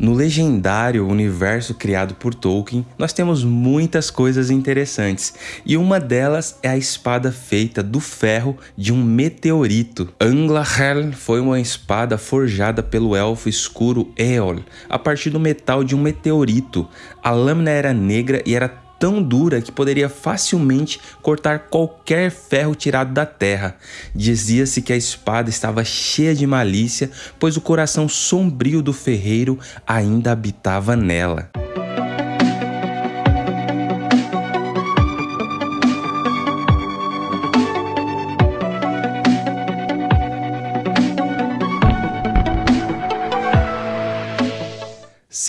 No legendário universo criado por Tolkien, nós temos muitas coisas interessantes, e uma delas é a espada feita do ferro de um meteorito. Anglahel foi uma espada forjada pelo elfo escuro Eol, a partir do metal de um meteorito. A lâmina era negra e era tão dura que poderia facilmente cortar qualquer ferro tirado da terra. Dizia-se que a espada estava cheia de malícia, pois o coração sombrio do ferreiro ainda habitava nela.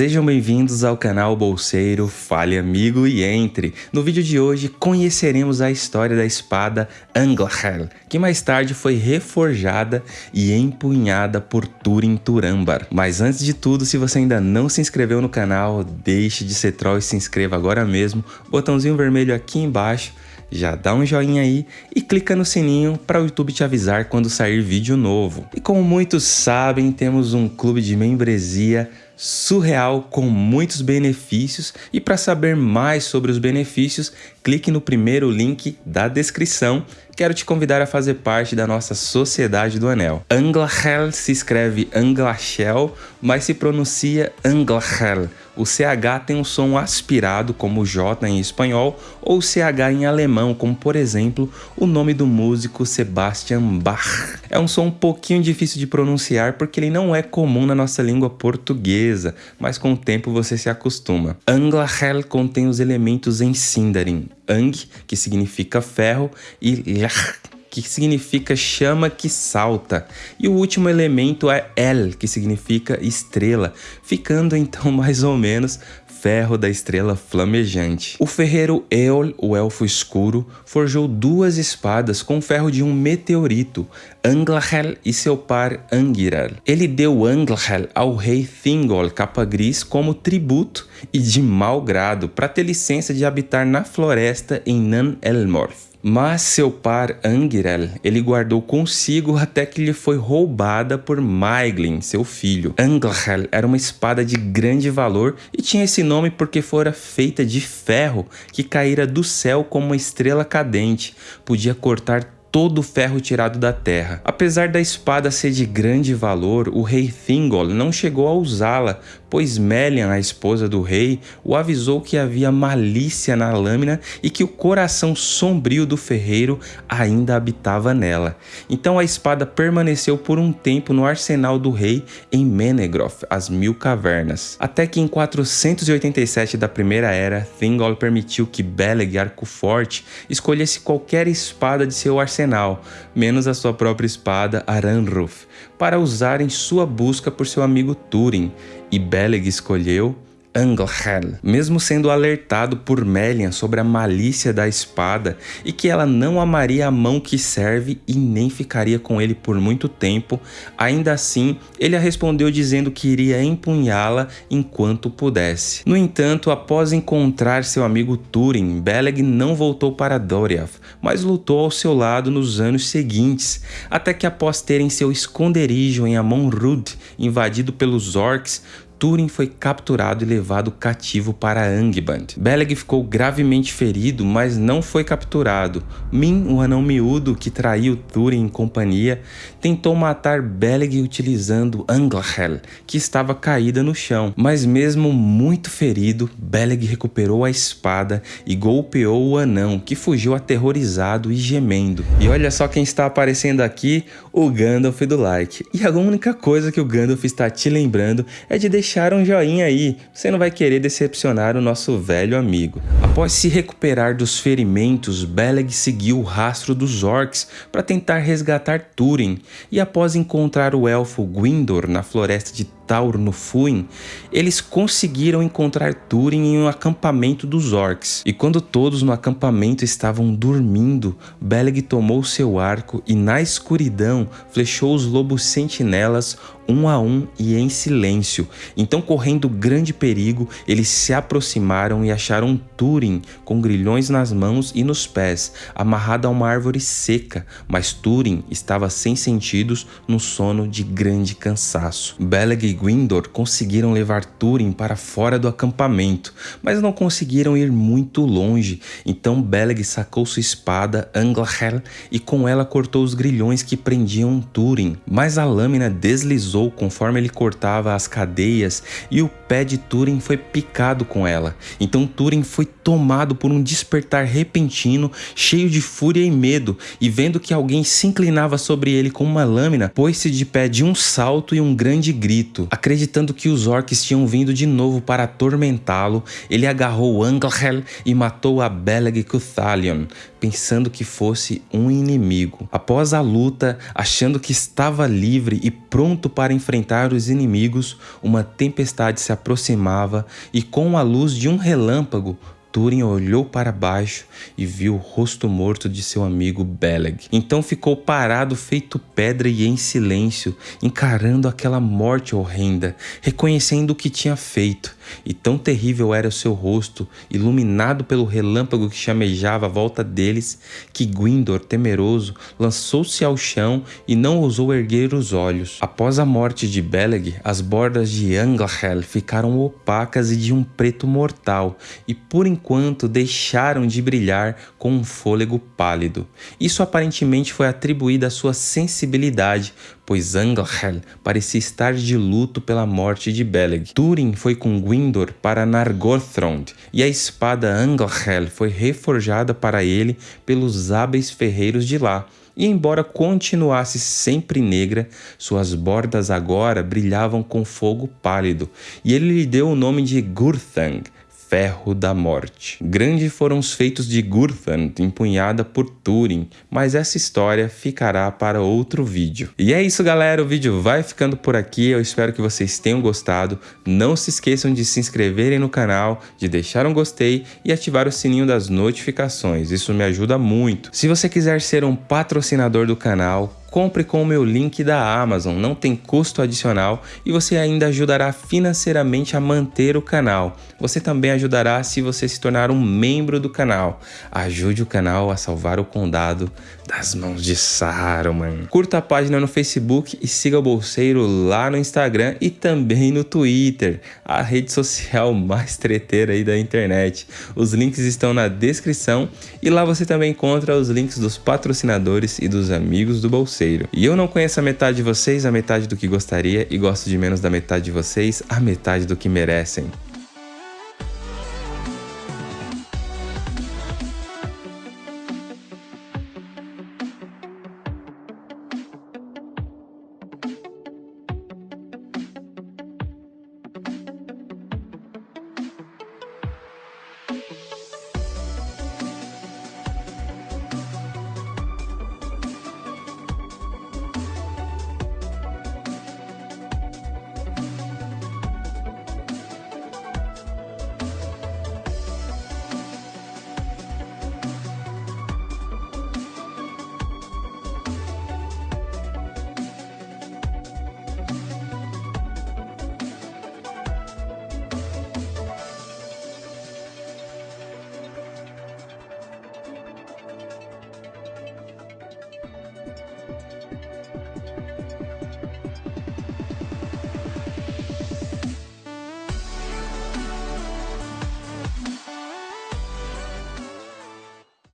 Sejam bem-vindos ao canal Bolseiro, fale amigo e entre. No vídeo de hoje conheceremos a história da espada Anglahel, que mais tarde foi reforjada e empunhada por Turin Turambar. Mas antes de tudo, se você ainda não se inscreveu no canal, deixe de ser troll e se inscreva agora mesmo. Botãozinho vermelho aqui embaixo já dá um joinha aí e clica no sininho para o YouTube te avisar quando sair vídeo novo. E como muitos sabem, temos um clube de membresia surreal com muitos benefícios e para saber mais sobre os benefícios, clique no primeiro link da descrição. Quero te convidar a fazer parte da nossa Sociedade do Anel. Anglachel se escreve Anglachel, mas se pronuncia Anglachel. O CH tem um som aspirado, como J em espanhol, ou CH em alemão, como por exemplo o nome do músico Sebastian Bach. É um som um pouquinho difícil de pronunciar porque ele não é comum na nossa língua portuguesa, mas com o tempo você se acostuma. Anglachel contém os elementos em Sindarin, Ang, que significa ferro, e Lach, que significa chama que salta. E o último elemento é El, que significa estrela, ficando então mais ou menos ferro da estrela flamejante. O ferreiro Eol, o elfo escuro, forjou duas espadas com ferro de um meteorito, Anglahel e seu par Angiral. Ele deu Anglahel ao rei Thingol Capa Gris como tributo e de mau grado para ter licença de habitar na floresta em Nan Elmorth. Mas seu par Angirel ele guardou consigo até que lhe foi roubada por Maiglin, seu filho. Anglhel era uma espada de grande valor e tinha esse nome porque fora feita de ferro que caíra do céu como uma estrela cadente. Podia cortar todo o ferro tirado da terra. Apesar da espada ser de grande valor, o rei Thingol não chegou a usá-la, pois Melian, a esposa do rei, o avisou que havia malícia na lâmina e que o coração sombrio do ferreiro ainda habitava nela. Então a espada permaneceu por um tempo no arsenal do rei em Menegroth, as Mil Cavernas. Até que em 487 da Primeira Era, Thingol permitiu que Beleg Arcoforte escolhesse qualquer espada de seu arsenal, menos a sua própria espada Aranruf, para usar em sua busca por seu amigo Túrin, e Beleg escolheu Anglhel, mesmo sendo alertado por Melian sobre a malícia da espada e que ela não amaria a mão que serve e nem ficaria com ele por muito tempo, ainda assim ele a respondeu dizendo que iria empunhá-la enquanto pudesse. No entanto, após encontrar seu amigo Túrin, Beleg não voltou para Doriath, mas lutou ao seu lado nos anos seguintes, até que após terem seu esconderijo em Amon Rud invadido pelos orcs, Túrin foi capturado e levado cativo para Angband. Beleg ficou gravemente ferido, mas não foi capturado. Min, o anão miúdo que traiu Túrin em companhia, tentou matar Beleg utilizando Anglahel, que estava caída no chão. Mas mesmo muito ferido, Beleg recuperou a espada e golpeou o anão, que fugiu aterrorizado e gemendo. E olha só quem está aparecendo aqui, o Gandalf do like. E a única coisa que o Gandalf está te lembrando é de deixar deixar um joinha aí, você não vai querer decepcionar o nosso velho amigo. Após se recuperar dos ferimentos, Beleg seguiu o rastro dos orcs para tentar resgatar Túrin, e após encontrar o elfo Gwindor na floresta de Taur no Fuin, eles conseguiram encontrar Túrin em um acampamento dos orcs. E quando todos no acampamento estavam dormindo, Beleg tomou seu arco e na escuridão flechou os lobos sentinelas um a um e em silêncio. Então, correndo grande perigo, eles se aproximaram e acharam Túrin com grilhões nas mãos e nos pés, amarrado a uma árvore seca, mas Túrin estava sem sentidos no sono de grande cansaço. Beleg Gwyndor conseguiram levar Túrin para fora do acampamento, mas não conseguiram ir muito longe. Então Beleg sacou sua espada Anglahel e com ela cortou os grilhões que prendiam Túrin. Mas a lâmina deslizou conforme ele cortava as cadeias e o pé de Túrin foi picado com ela. Então Túrin foi tomado por um despertar repentino, cheio de fúria e medo, e vendo que alguém se inclinava sobre ele com uma lâmina, pôs-se de pé de um salto e um grande grito. Acreditando que os orcs tinham vindo de novo para atormentá-lo, ele agarrou Anglhel e matou a Beleg Cuthalion, pensando que fosse um inimigo. Após a luta, achando que estava livre e pronto para enfrentar os inimigos, uma tempestade se aproximava e com a luz de um relâmpago, Túrin olhou para baixo e viu o rosto morto de seu amigo Beleg. Então ficou parado feito pedra e em silêncio, encarando aquela morte horrenda, reconhecendo o que tinha feito. E tão terrível era o seu rosto, iluminado pelo relâmpago que chamejava à volta deles, que Gwyndor, temeroso, lançou-se ao chão e não ousou erguer os olhos. Após a morte de Beleg, as bordas de Anglahel ficaram opacas e de um preto mortal, e por enquanto deixaram de brilhar com um fôlego pálido. Isso aparentemente foi atribuído à sua sensibilidade, pois Anglhel parecia estar de luto pela morte de Beleg. Túrin foi com Gwyndor para Nargothrond, e a espada Anglhel foi reforjada para ele pelos hábeis ferreiros de lá, e embora continuasse sempre negra, suas bordas agora brilhavam com fogo pálido, e ele lhe deu o nome de Gurthang, ferro da morte. Grandes foram os feitos de Gurthand, empunhada por Túrin, mas essa história ficará para outro vídeo. E é isso galera, o vídeo vai ficando por aqui, eu espero que vocês tenham gostado. Não se esqueçam de se inscreverem no canal, de deixar um gostei e ativar o sininho das notificações, isso me ajuda muito. Se você quiser ser um patrocinador do canal, compre com o meu link da Amazon, não tem custo adicional e você ainda ajudará financeiramente a manter o canal. Você também ajudará se você se tornar um membro do canal. Ajude o canal a salvar o condado das mãos de Saruman. Curta a página no Facebook e siga o Bolseiro lá no Instagram e também no Twitter, a rede social mais treteira aí da internet. Os links estão na descrição e lá você também encontra os links dos patrocinadores e dos amigos do Bolseiro. E eu não conheço a metade de vocês, a metade do que gostaria e gosto de menos da metade de vocês, a metade do que merecem.